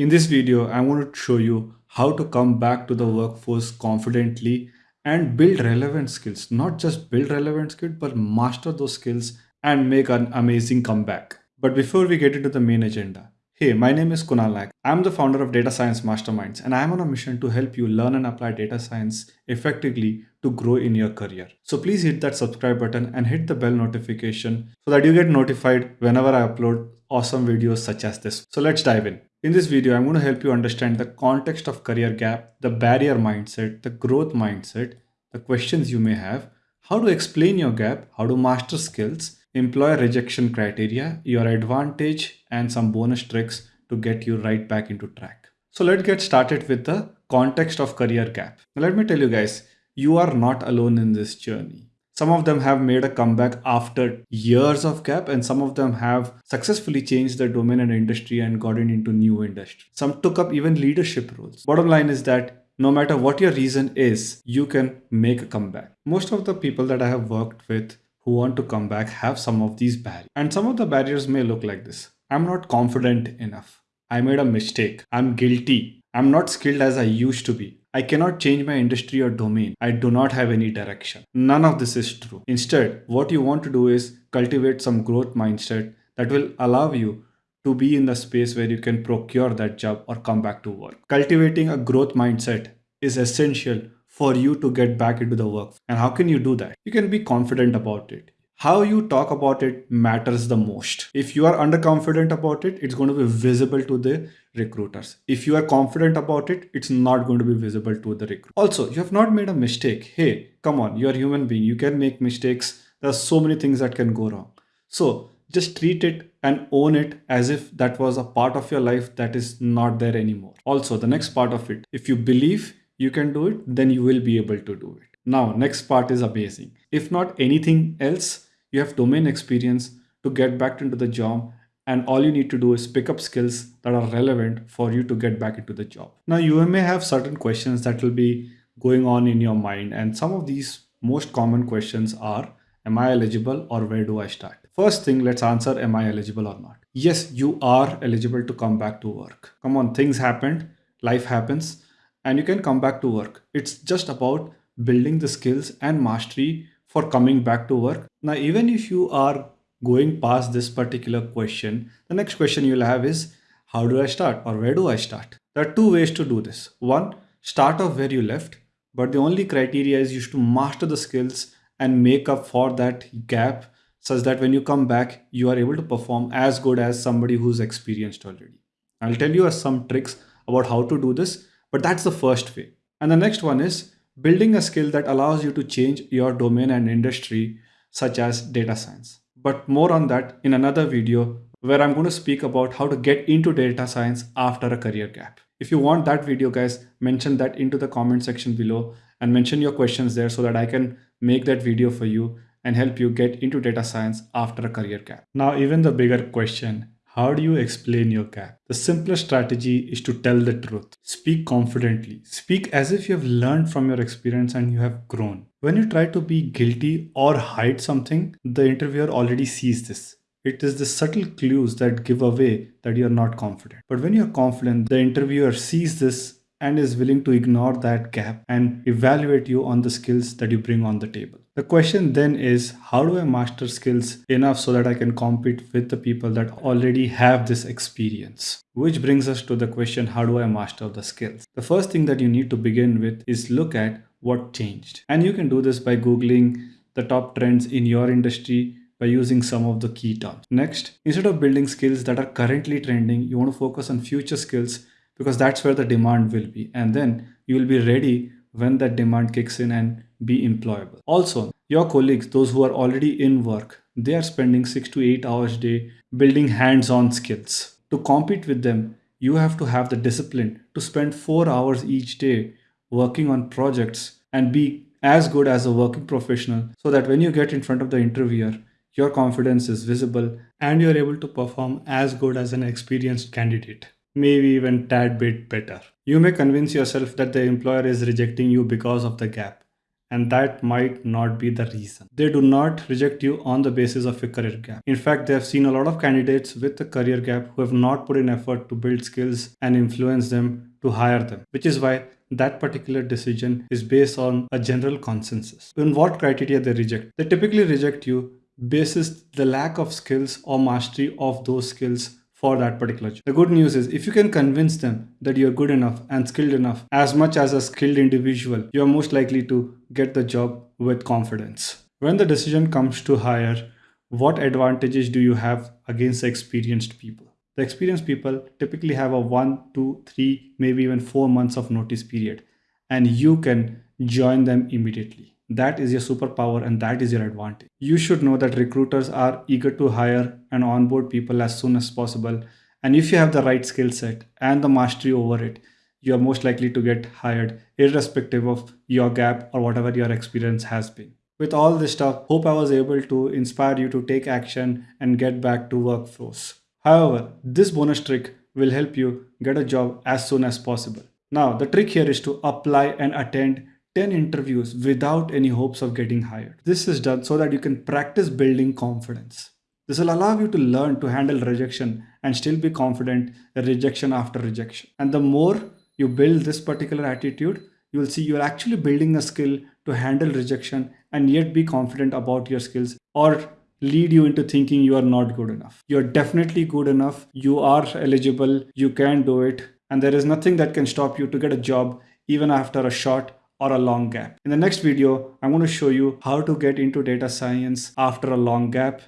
In this video, I want to show you how to come back to the workforce confidently and build relevant skills. Not just build relevant skills, but master those skills and make an amazing comeback. But before we get into the main agenda, Hey, my name is Kunal Naik. I'm the founder of Data Science Masterminds and I'm on a mission to help you learn and apply data science effectively to grow in your career. So please hit that subscribe button and hit the bell notification so that you get notified whenever I upload awesome videos such as this. So let's dive in. In this video, I'm going to help you understand the context of career gap, the barrier mindset, the growth mindset, the questions you may have, how to explain your gap, how to master skills, employer rejection criteria, your advantage, and some bonus tricks to get you right back into track. So let's get started with the context of career gap. Now let me tell you guys, you are not alone in this journey. Some of them have made a comeback after years of gap and some of them have successfully changed their domain and industry and gotten into new industry. Some took up even leadership roles. Bottom line is that no matter what your reason is, you can make a comeback. Most of the people that I have worked with who want to come back have some of these barriers. And some of the barriers may look like this. I'm not confident enough. I made a mistake. I'm guilty. I'm not skilled as I used to be. I cannot change my industry or domain. I do not have any direction. None of this is true. Instead, what you want to do is cultivate some growth mindset that will allow you to be in the space where you can procure that job or come back to work. Cultivating a growth mindset is essential for you to get back into the work. And how can you do that? You can be confident about it. How you talk about it matters the most. If you are underconfident about it, it's going to be visible to the recruiters. If you are confident about it, it's not going to be visible to the recruiter. Also, you have not made a mistake. Hey, come on, you're a human being. You can make mistakes. There are so many things that can go wrong. So just treat it and own it as if that was a part of your life that is not there anymore. Also, the next part of it, if you believe you can do it, then you will be able to do it. Now, next part is amazing. If not anything else, you have domain experience to get back into the job and all you need to do is pick up skills that are relevant for you to get back into the job. Now, you may have certain questions that will be going on in your mind and some of these most common questions are, am I eligible or where do I start? First thing, let's answer, am I eligible or not? Yes, you are eligible to come back to work. Come on, things happened, life happens and you can come back to work. It's just about building the skills and mastery for coming back to work. Now, even if you are going past this particular question, the next question you'll have is, how do I start or where do I start? There are two ways to do this. One, start off where you left, but the only criteria is you should master the skills and make up for that gap such that when you come back, you are able to perform as good as somebody who's experienced already. I'll tell you some tricks about how to do this but that's the first way. And the next one is building a skill that allows you to change your domain and industry, such as data science. But more on that in another video where I'm going to speak about how to get into data science after a career gap. If you want that video, guys, mention that into the comment section below and mention your questions there so that I can make that video for you and help you get into data science after a career gap. Now, even the bigger question, how do you explain your gap? The simplest strategy is to tell the truth. Speak confidently. Speak as if you have learned from your experience and you have grown. When you try to be guilty or hide something, the interviewer already sees this. It is the subtle clues that give away that you are not confident. But when you are confident, the interviewer sees this and is willing to ignore that gap and evaluate you on the skills that you bring on the table. The question then is how do I master skills enough so that I can compete with the people that already have this experience? Which brings us to the question how do I master the skills? The first thing that you need to begin with is look at what changed. And you can do this by Googling the top trends in your industry by using some of the key terms. Next, instead of building skills that are currently trending, you want to focus on future skills because that's where the demand will be. And then you will be ready when that demand kicks in and be employable. Also, your colleagues, those who are already in work, they are spending six to eight hours a day building hands-on skills. To compete with them, you have to have the discipline to spend four hours each day working on projects and be as good as a working professional so that when you get in front of the interviewer, your confidence is visible and you're able to perform as good as an experienced candidate maybe even tad bit better. You may convince yourself that the employer is rejecting you because of the gap. and that might not be the reason. They do not reject you on the basis of your career gap. In fact, they have seen a lot of candidates with a career gap who have not put in effort to build skills and influence them to hire them, which is why that particular decision is based on a general consensus. In what criteria they reject? They typically reject you basis the lack of skills or mastery of those skills for that particular job. The good news is if you can convince them that you're good enough and skilled enough as much as a skilled individual, you're most likely to get the job with confidence. When the decision comes to hire, what advantages do you have against experienced people? The experienced people typically have a one, two, three, maybe even four months of notice period, and you can join them immediately. That is your superpower and that is your advantage. You should know that recruiters are eager to hire and onboard people as soon as possible. And if you have the right skill set and the mastery over it, you are most likely to get hired irrespective of your gap or whatever your experience has been. With all this stuff, hope I was able to inspire you to take action and get back to workforce. However, this bonus trick will help you get a job as soon as possible. Now, the trick here is to apply and attend 10 interviews without any hopes of getting hired. This is done so that you can practice building confidence. This will allow you to learn to handle rejection and still be confident rejection after rejection. And the more you build this particular attitude, you will see you're actually building a skill to handle rejection and yet be confident about your skills or lead you into thinking you are not good enough. You're definitely good enough. You are eligible. You can do it. And there is nothing that can stop you to get a job even after a short or a long gap. In the next video, I'm going to show you how to get into data science after a long gap